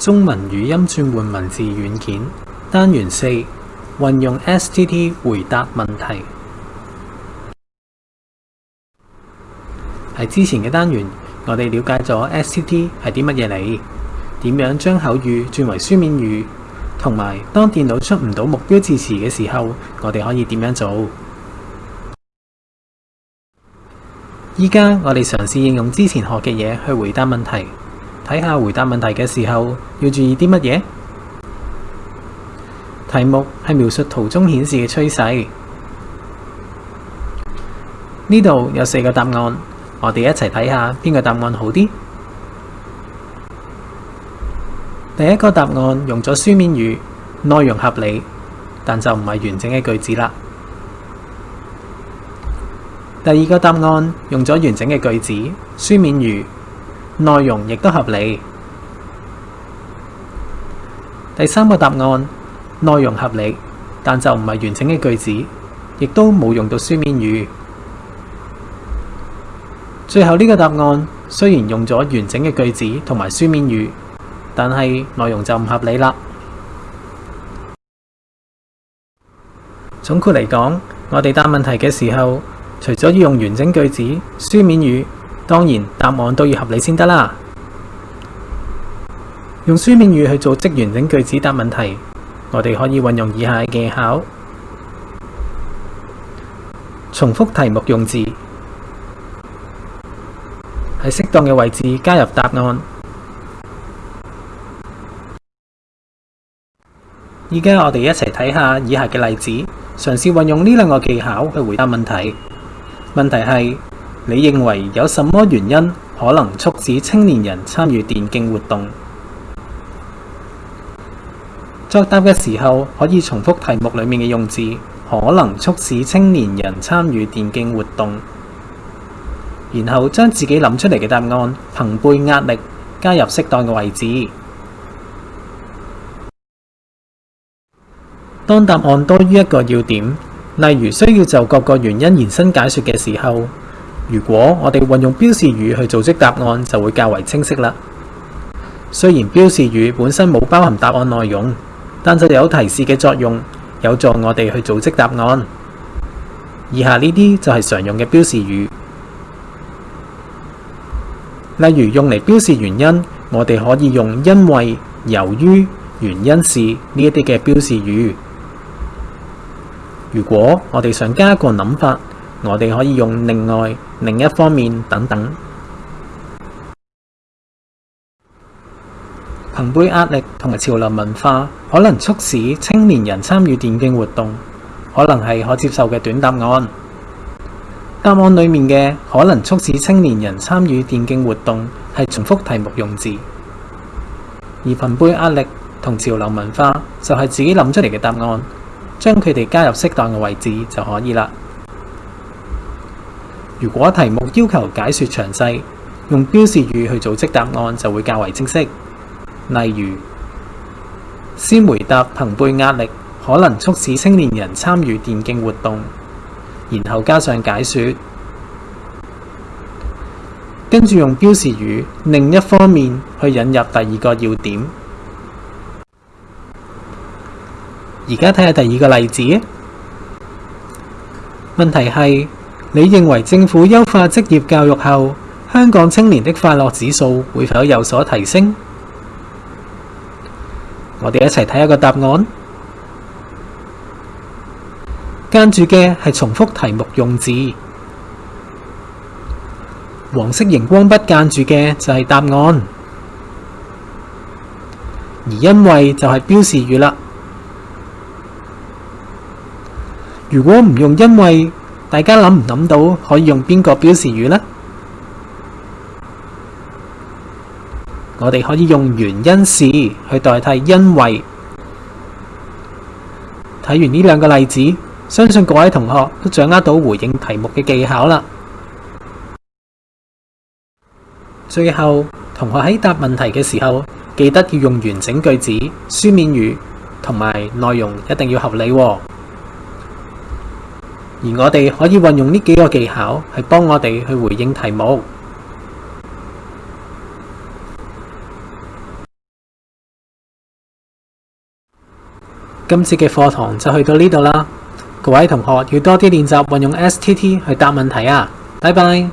中文语音转换文字软件单元四运用 S T T 回答问题喺之前嘅单元，我哋了解咗 S T T 系啲乜嘢嚟，点样将口语转为书面语，同埋当电脑出唔到目标字词嘅时候，我哋可以点样做？依家我哋尝试应用之前学嘅嘢去回答问题。睇下回答問題嘅時候要注意啲乜嘢？題目係描述圖中顯示嘅趨勢。呢度有四個答案，我哋一齊睇下邊個答案好啲。第一個答案用咗書面語，內容合理，但就唔係完整嘅句子啦。第二個答案用咗完整嘅句子，書面語。內容亦都合理。第三個答案內容合理，但就唔係完整嘅句子，亦都冇用到書面語。最後呢個答案雖然用咗完整嘅句子同埋書面語，但係內容就唔合理啦。總括嚟講，我哋答問題嘅時候，除咗要用完整句子、書面語。当然，答案都要合理先得啦。用书面语去做职完整句子答问题，我哋可以运用以下技巧：重复题目用字，喺适当嘅位置加入答案。依家我哋一齐睇下以下嘅例子，尝试运用呢两个技巧去回答问题。问题系。你认为有什么原因可能促使青年人参与电竞活动？作答嘅时候可以重复题目里面嘅用字，可能促使青年人参与电竞活动。然后将自己谂出嚟嘅答案，凭背压力加入适当嘅位置。当答案多于一个要点，例如需要就各个原因延伸解说嘅时候。如果我哋運用標示語去組織答案，就會較為清晰啦。雖然標示語本身冇包含答案內容，但就有提示嘅作用，有助我哋去組織答案。以下呢啲就係常用嘅標示語，例如用嚟標示原因，我哋可以用因為、由於、原因是呢一啲嘅標示語。如果我哋想加個諗法。我哋可以用另外、另一方面等等。辈壓力同埋潮流文化可能促使青年人參與電競活動，可能係可接受嘅短答案。答案里面嘅可能促使青年人參與電競活動係重複題目用字，而盃壓力同潮流文化就係自己諗出嚟嘅答案，將佢哋加入適當嘅位置就可以啦。如果題目要求解说詳細，用標示語去組織答案就會較為清晰。例如，先回答朋背壓力可能促使青年人參與電競活動，然後加上解说，跟住用標示語另一方面去引入第二個要點。而家睇下第二個例子，問題係。你认为政府优化职业教育后，香港青年的快乐指数会否有所提升？我哋一齐睇一个答案。間住嘅系重复题目用字，黄色荧光笔間住嘅就系答案。而因为就系标示语啦。如果唔用因为。大家谂唔谂到可以用边个表示语呢？我哋可以用原因是去代替因为。睇完呢两个例子，相信各位同学都掌握到回应题目嘅技巧啦。最后，同学喺答问题嘅时候，记得要用完整句子、书面语，同埋内容一定要合理。而我哋可以運用呢幾個技巧，係幫我哋去回應題目。今次嘅課堂就去到呢度啦，各位同學要多啲練習運用 S.T.T 去答問題啊！拜拜。